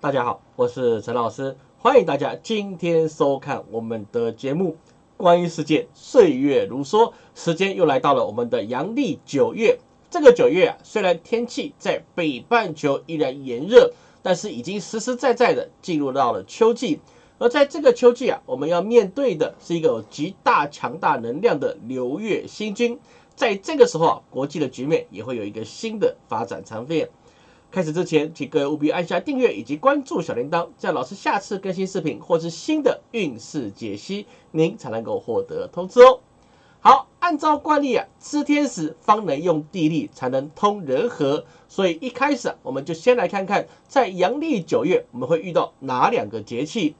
大家好，我是陈老师，欢迎大家今天收看我们的节目《关于世界岁月如梭》。时间又来到了我们的阳历九月。这个九月啊，虽然天气在北半球依然炎热，但是已经实实在在的进入到了秋季。而在这个秋季啊，我们要面对的是一个有极大强大能量的流月星君。在这个时候啊，国际的局面也会有一个新的发展长变。开始之前，请各位务必按下订阅以及关注小铃铛，这样老师下次更新视频或是新的运势解析，您才能够获得通知哦。好，按照惯例啊，知天时方能用地利，才能通人和。所以一开始啊，我们就先来看看，在阳历九月我们会遇到哪两个节气。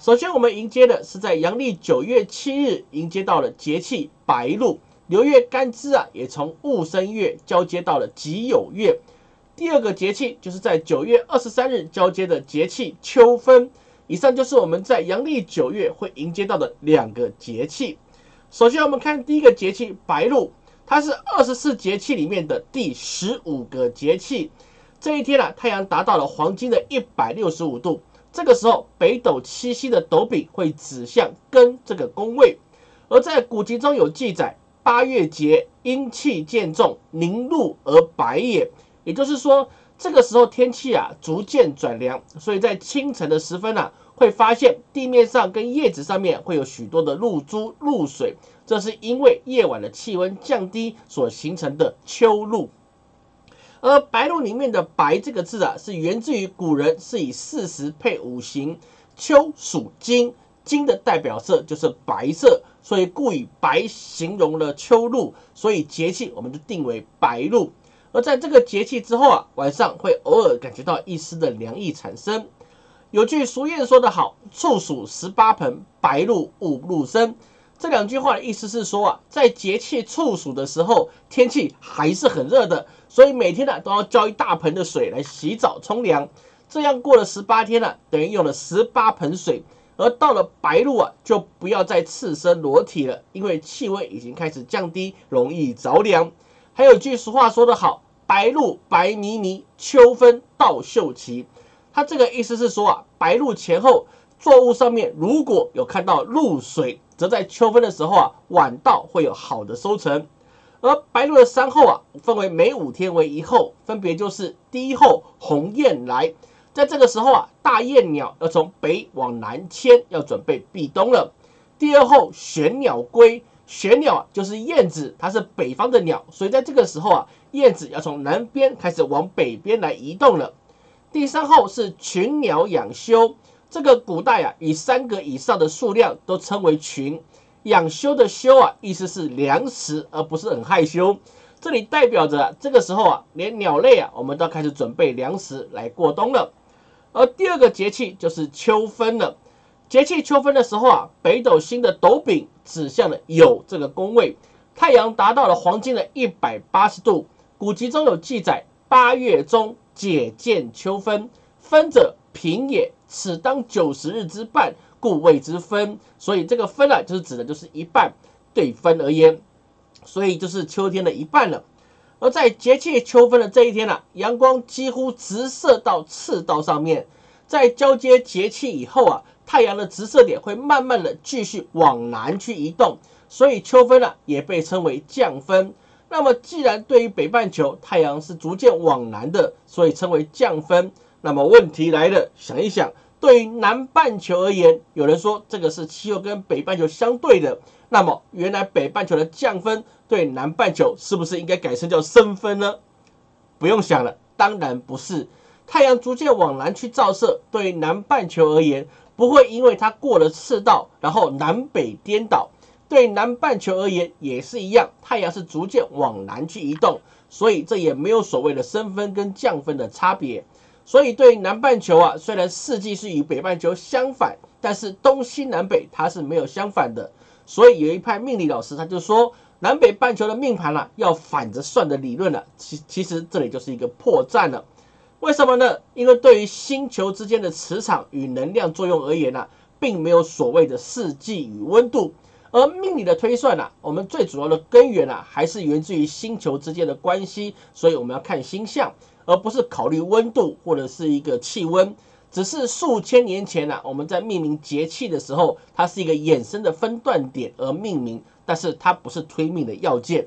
首先，我们迎接的是在阳历九月七日迎接到了节气白露。流月干支啊，也从戊申月交接到了己酉月。第二个节气就是在九月二十三日交接的节气秋分。以上就是我们在阳历九月会迎接到的两个节气。首先，我们看第一个节气白露，它是二十四节气里面的第十五个节气。这一天啊，太阳达到了黄金的一百六十五度，这个时候北斗七星的斗柄会指向庚这个宫位。而在古籍中有记载。八月节，阴气渐重，凝露而白也。也就是说，这个时候天气啊逐渐转凉，所以在清晨的时分呢，会发现地面上跟叶子上面会有许多的露珠、露水，这是因为夜晚的气温降低所形成的秋露。而白露里面的“白”这个字啊，是源自于古人是以四时配五行，秋属金。金的代表色就是白色，所以故以白形容了秋露，所以节气我们就定为白露。而在这个节气之后啊，晚上会偶尔感觉到一丝的凉意产生。有句俗谚说得好：“处暑十八盆，白露五露身。”这两句话的意思是说啊，在节气处暑的时候，天气还是很热的，所以每天呢都要浇一大盆的水来洗澡冲凉。这样过了十八天了，等于用了十八盆水。而到了白露啊，就不要再赤身裸体了，因为气温已经开始降低，容易着凉。还有句俗话说得好：“白露白泥泥，秋分稻秀奇。”它这个意思是说啊，白露前后作物上面如果有看到露水，则在秋分的时候啊，晚稻会有好的收成。而白露的三候啊，分为每五天为一候，分别就是第一候鸿雁来。在这个时候啊，大雁鸟要从北往南迁，要准备避冬了。第二候玄鸟归，玄鸟啊就是燕子，它是北方的鸟，所以在这个时候啊，燕子要从南边开始往北边来移动了。第三候是群鸟养休，这个古代啊，以三个以上的数量都称为群。养休的休啊，意思是粮食，而不是很害羞。这里代表着这个时候啊，连鸟类啊，我们都开始准备粮食来过冬了。而第二个节气就是秋分了。节气秋分的时候啊，北斗星的斗柄指向了酉这个宫位，太阳达到了黄金的一百八十度。古籍中有记载：八月中解见秋分，分者平也，此当九十日之半，故谓之分。所以这个分啊，就是指的就是一半，对分而言，所以就是秋天的一半了。而在节气秋分的这一天呢，阳光几乎直射到赤道上面。在交接节气以后啊，太阳的直射点会慢慢的继续往南去移动，所以秋分呢也被称为降分。那么既然对于北半球太阳是逐渐往南的，所以称为降分。那么问题来了，想一想，对于南半球而言，有人说这个是气候跟北半球相对的。那么，原来北半球的降分对南半球是不是应该改成叫升分呢？不用想了，当然不是。太阳逐渐往南去照射，对南半球而言，不会因为它过了赤道，然后南北颠倒。对南半球而言也是一样，太阳是逐渐往南去移动，所以这也没有所谓的升分跟降分的差别。所以对南半球啊，虽然四季是与北半球相反，但是东西南北它是没有相反的。所以有一派命理老师他就说，南北半球的命盘啊，要反着算的理论了。其其实这里就是一个破绽了。为什么呢？因为对于星球之间的磁场与能量作用而言呢，并没有所谓的四季与温度。而命理的推算呢，我们最主要的根源啊，还是源自于星球之间的关系。所以我们要看星象，而不是考虑温度或者是一个气温。只是数千年前呐，我们在命名节气的时候，它是一个衍生的分段点而命名，但是它不是推命的要件。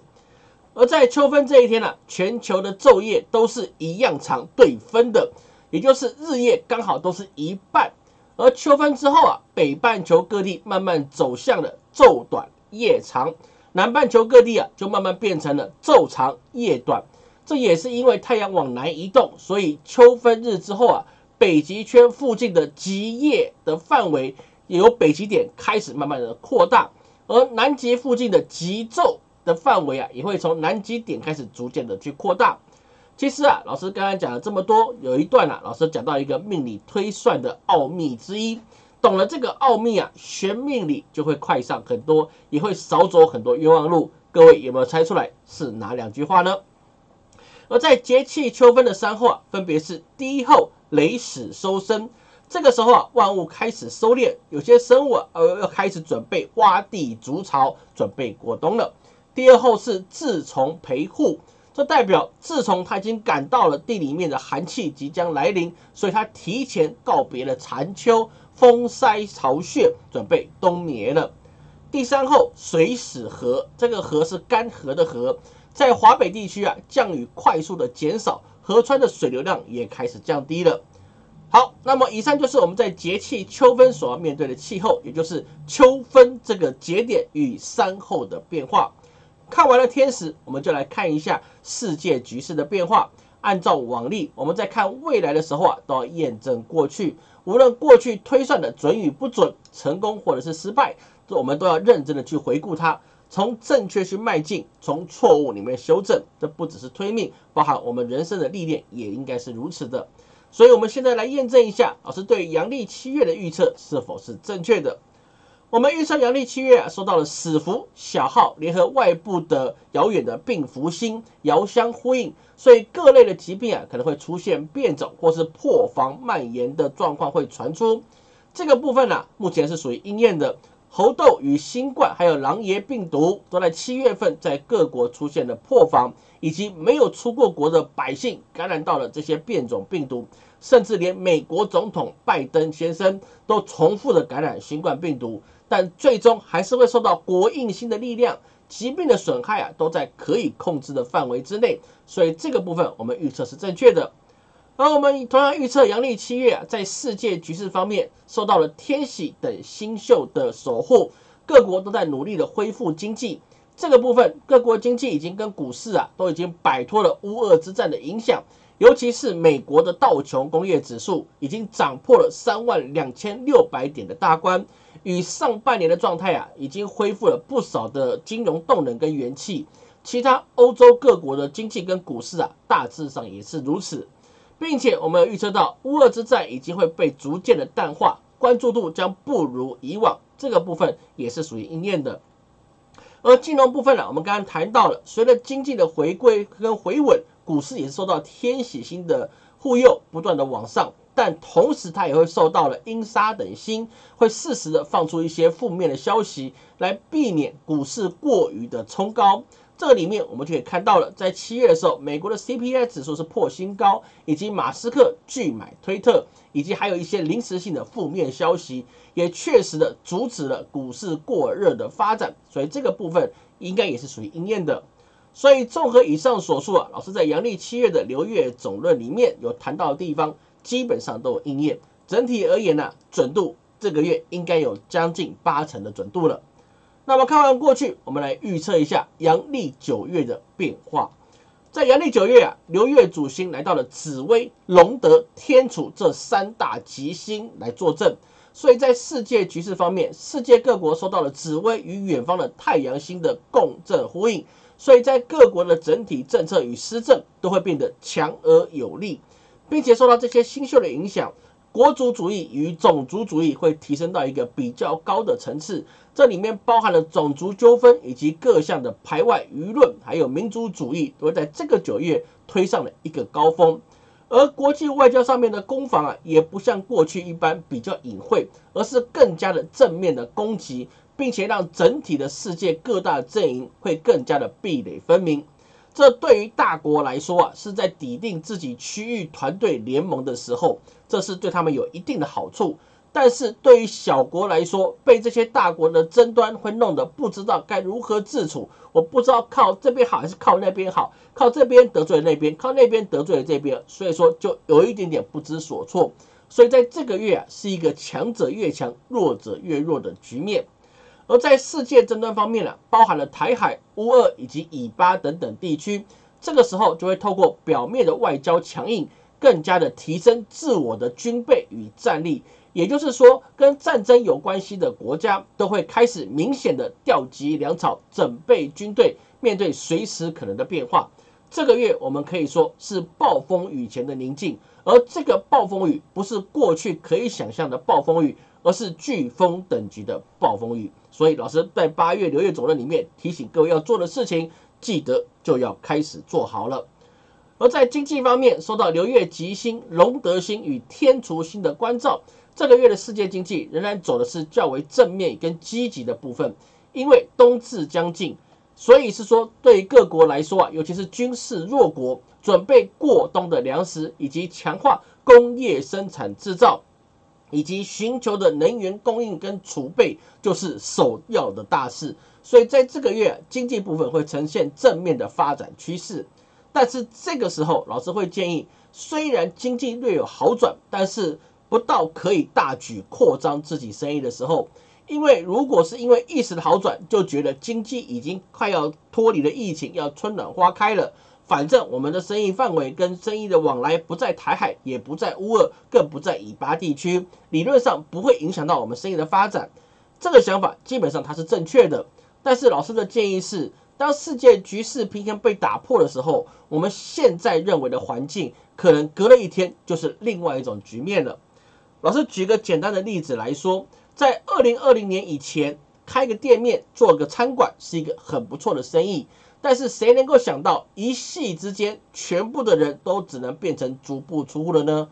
而在秋分这一天呢，全球的昼夜都是一样长对分的，也就是日夜刚好都是一半。而秋分之后啊，北半球各地慢慢走向了昼短夜长，南半球各地啊就慢慢变成了昼长夜短。这也是因为太阳往南移动，所以秋分日之后啊，北极圈附近的极夜的范围由北极点开始慢慢的扩大，而南极附近的极昼。的范围啊，也会从南极点开始逐渐的去扩大。其实啊，老师刚刚讲了这么多，有一段啊，老师讲到一个命理推算的奥秘之一。懂了这个奥秘啊，学命理就会快上很多，也会少走很多冤枉路。各位有没有猜出来是哪两句话呢？而在节气秋分的三候啊，分别是第一候雷始收生，这个时候啊，万物开始收敛，有些生物啊，呃，要开始准备挖地筑巢，准备过冬了。第二后是自从陪护，这代表自从他已经感到了地里面的寒气即将来临，所以他提前告别了残秋风塞巢穴，准备冬眠了。第三后水始河，这个河是干涸的河，在华北地区啊，降雨快速的减少，河川的水流量也开始降低了。好，那么以上就是我们在节气秋分所要面对的气候，也就是秋分这个节点与三后的变化。看完了天时，我们就来看一下世界局势的变化。按照往例，我们在看未来的时候啊，都要验证过去。无论过去推算的准与不准，成功或者是失败，这我们都要认真的去回顾它，从正确去迈进，从错误里面修正。这不只是推命，包含我们人生的历练也应该是如此的。所以，我们现在来验证一下，老师对阳历七月的预测是否是正确的。我们预测阳历七月啊，受到了死符小号联合外部的遥远的病符星遥相呼应，所以各类的疾病啊可能会出现变种或是破防蔓延的状况会传出。这个部分呢，目前是属于应验的。猴痘与新冠还有狼爷病毒都在七月份在各国出现了破防，以及没有出过国的百姓感染到了这些变种病毒，甚至连美国总统拜登先生都重复的感染新冠病毒。但最终还是会受到国应星的力量，疾病的损害啊都在可以控制的范围之内，所以这个部分我们预测是正确的。而我们同样预测阳历七月啊，在世界局势方面受到了天喜等星宿的守护，各国都在努力的恢复经济。这个部分各国经济已经跟股市啊都已经摆脱了乌俄之战的影响，尤其是美国的道琼工业指数已经涨破了三万两千六百点的大关。与上半年的状态啊，已经恢复了不少的金融动能跟元气。其他欧洲各国的经济跟股市啊，大致上也是如此，并且我们有预测到乌俄之战已经会被逐渐的淡化，关注度将不如以往。这个部分也是属于应验的。而金融部分呢，我们刚刚谈到了，随着经济的回归跟回稳，股市也是受到天喜星的护佑，不断的往上。但同时，它也会受到了阴杀等星，会适时的放出一些负面的消息，来避免股市过于的冲高。这个里面，我们就可以看到了，在七月的时候，美国的 CPI 指数是破新高，以及马斯克拒买推特，以及还有一些临时性的负面消息，也确实的阻止了股市过热的发展。所以这个部分应该也是属于应验的。所以综合以上所述啊，老师在阳历七月的流月总论里面有谈到的地方。基本上都有应验，整体而言呢，准度这个月应该有将近八成的准度了。那么看完过去，我们来预测一下阳历九月的变化。在阳历九月啊，流月主星来到了紫微、龙德、天楚这三大吉星来坐镇，所以在世界局势方面，世界各国受到了紫微与远方的太阳星的共振呼应，所以在各国的整体政策与施政都会变得强而有力。并且受到这些新秀的影响，国族主义与种族主义会提升到一个比较高的层次。这里面包含了种族纠纷以及各项的排外舆论，还有民族主义，都在这个九月推上了一个高峰。而国际外交上面的攻防啊，也不像过去一般比较隐晦，而是更加的正面的攻击，并且让整体的世界各大阵营会更加的壁垒分明。这对于大国来说啊，是在抵定自己区域团队联盟的时候，这是对他们有一定的好处。但是对于小国来说，被这些大国的争端会弄得不知道该如何自处。我不知道靠这边好还是靠那边好，靠这边得罪了那边，靠那边得罪了这边，所以说就有一点点不知所措。所以在这个月啊，是一个强者越强，弱者越弱的局面。而在世界争端方面呢，包含了台海、乌俄以及以巴等等地区，这个时候就会透过表面的外交强硬，更加的提升自我的军备与战力。也就是说，跟战争有关系的国家都会开始明显的调集粮草，准备军队，面对随时可能的变化。这个月我们可以说是暴风雨前的宁静，而这个暴风雨不是过去可以想象的暴风雨，而是飓风等级的暴风雨。所以，老师在八月流月总论里面提醒各位要做的事情，记得就要开始做好了。而在经济方面，受到流月吉星、龙德星与天厨星的关照，这个月的世界经济仍然走的是较为正面跟积极的部分。因为冬至将近，所以是说对各国来说啊，尤其是军事弱国，准备过冬的粮食以及强化工业生产制造。以及寻求的能源供应跟储备，就是首要的大事。所以在这个月，经济部分会呈现正面的发展趋势。但是这个时候，老师会建议，虽然经济略有好转，但是不到可以大举扩张自己生意的时候。因为如果是因为一时的好转，就觉得经济已经快要脱离了疫情，要春暖花开了。反正我们的生意范围跟生意的往来不在台海，也不在乌俄，更不在以巴地区，理论上不会影响到我们生意的发展。这个想法基本上它是正确的。但是老师的建议是，当世界局势平衡被打破的时候，我们现在认为的环境，可能隔了一天就是另外一种局面了。老师举个简单的例子来说，在二零二零年以前，开个店面做个餐馆是一个很不错的生意。但是谁能够想到一夕之间，全部的人都只能变成足不出户了呢？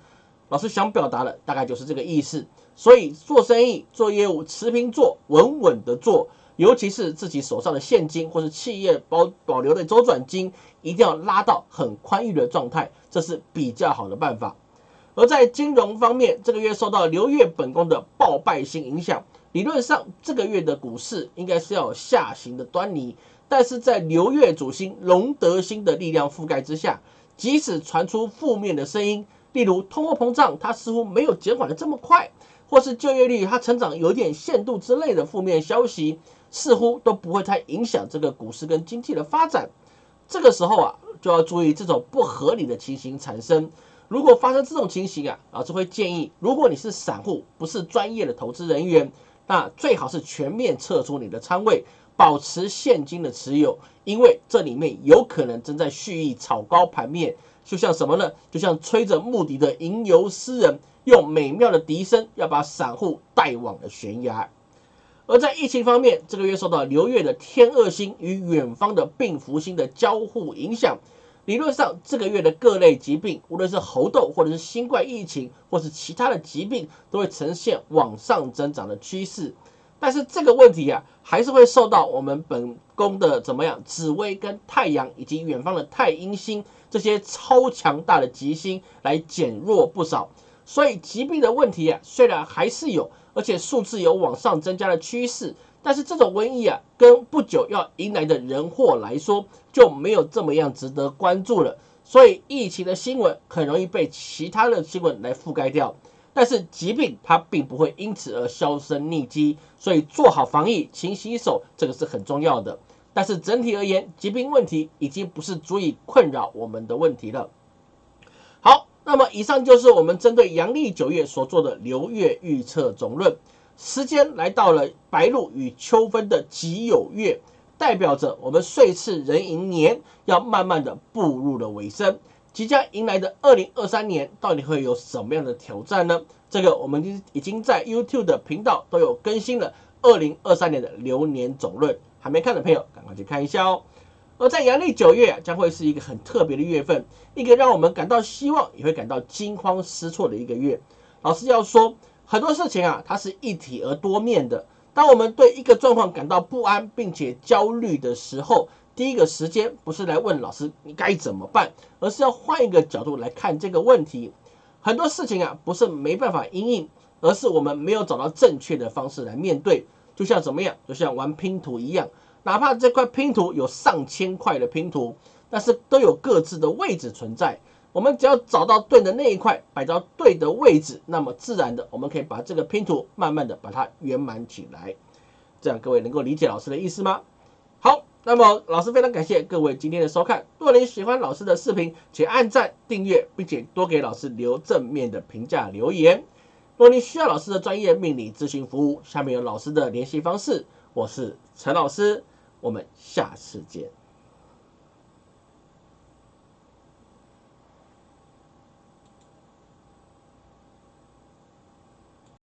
老师想表达的大概就是这个意思。所以做生意、做业务，持平做，稳稳的做，尤其是自己手上的现金或是企业保保留的周转金，一定要拉到很宽裕的状态，这是比较好的办法。而在金融方面，这个月受到流月本宫的暴败星影响，理论上这个月的股市应该是要有下行的端倪。但是在流月主星龙德星的力量覆盖之下，即使传出负面的声音，例如通货膨胀它似乎没有减缓的这么快，或是就业率它成长有点限度之类的负面消息，似乎都不会太影响这个股市跟经济的发展。这个时候啊，就要注意这种不合理的情形产生。如果发生这种情形啊，老师会建议，如果你是散户，不是专业的投资人员，那最好是全面撤出你的仓位。保持现金的持有，因为这里面有可能正在蓄意炒高盘面，就像什么呢？就像吹着木笛的吟游诗人，用美妙的笛声要把散户带往了悬崖。而在疫情方面，这个月受到流月的天恶星与远方的病符星的交互影响，理论上这个月的各类疾病，无论是猴痘或者是新冠疫情，或是其他的疾病，都会呈现往上增长的趋势。但是这个问题啊，还是会受到我们本宫的怎么样紫薇跟太阳以及远方的太阴星这些超强大的吉星来减弱不少。所以疾病的问题啊，虽然还是有，而且数字有往上增加的趋势，但是这种瘟疫啊，跟不久要迎来的人祸来说，就没有这么样值得关注了。所以疫情的新闻很容易被其他的新闻来覆盖掉。但是疾病它并不会因此而销声匿迹，所以做好防疫、勤洗手，这个是很重要的。但是整体而言，疾病问题已经不是足以困扰我们的问题了。好，那么以上就是我们针对阳历九月所做的流月预测总论。时间来到了白露与秋分的己酉月，代表着我们岁次壬寅年要慢慢的步入了尾声。即将迎来的二零二三年，到底会有什么样的挑战呢？这个我们已已经在 YouTube 的频道都有更新了二零二三年的流年总论，还没看的朋友赶快去看一下哦。而在阳历九月将会是一个很特别的月份，一个让我们感到希望，也会感到惊慌失措的一个月。老师要说，很多事情啊，它是一体而多面的。当我们对一个状况感到不安并且焦虑的时候，第一个时间不是来问老师你该怎么办，而是要换一个角度来看这个问题。很多事情啊，不是没办法应应，而是我们没有找到正确的方式来面对。就像怎么样？就像玩拼图一样，哪怕这块拼图有上千块的拼图，但是都有各自的位置存在。我们只要找到对的那一块，摆到对的位置，那么自然的，我们可以把这个拼图慢慢的把它圆满起来。这样各位能够理解老师的意思吗？好，那么老师非常感谢各位今天的收看。如果您喜欢老师的视频，请按赞、订阅，并且多给老师留正面的评价留言。如果您需要老师的专业命理咨询服务，下面有老师的联系方式。我是陈老师，我们下次见。